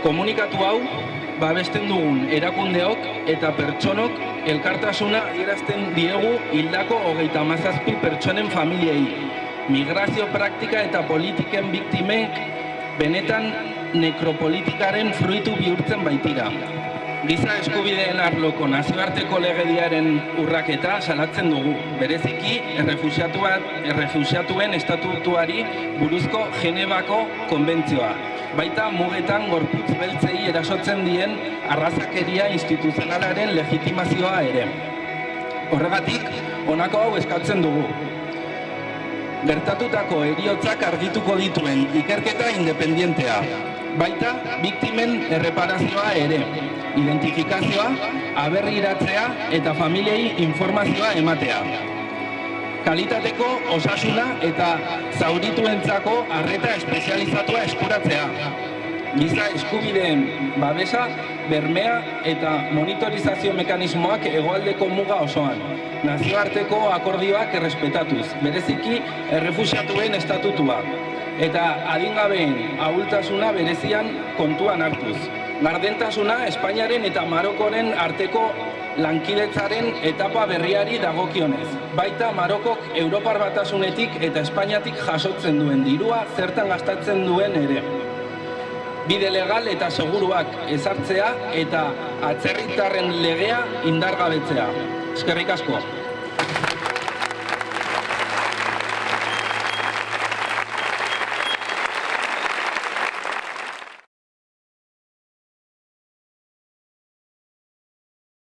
Komunikatu hau, babesten dugun erakundeok eta pertsonok elkartasuna adierazten diegu hildako hogeita mazazpi pertsonen familiei. Migrazio praktika eta politiken biktimek benetan nekropolitikaren fruitu bihurtzen baitira. Giza eskubideen arloko nazioarteko legediaren urraketa salatzen dugu, bereziki errefusiatuen estatutuari buruzko Genebako konbentzioa. Baita mugetan gorputz beltzei erasotzen dien arrazakeria instituzionalaren legitimazioa ere. Horregatik, honako hau eskatzen dugu. Gertatutako eriotzak argituko dituen ikerketa independientea. Baita, biktimen erreparazioa ere identifikazioa, aberriratzea eta familiei informazioa ematea. Kalitateko osasuna eta zaurituentzako arreta espezializatua eskuratzea. Giza eskubideen babesa, bermea eta monitorizazio mekanismoak egoaldeko muga osoan. Nazioarteko akordioak errespetatuz, bereziki errefusiatuen estatutua. Eta adingabeen ahultasuna berezian kontuan hartuz gardentasuna Espainiaren eta Marokoren arteko lankidetzaren etapa berriari dagokionez. Baita Marokok Europar batasunetik eta Espainiatik jasotzen duen dirua zertan gastatzen duen ere. Bide legal eta seguruak ezartzea eta atzerritarren legea indargabetzea. Eskerrik asko.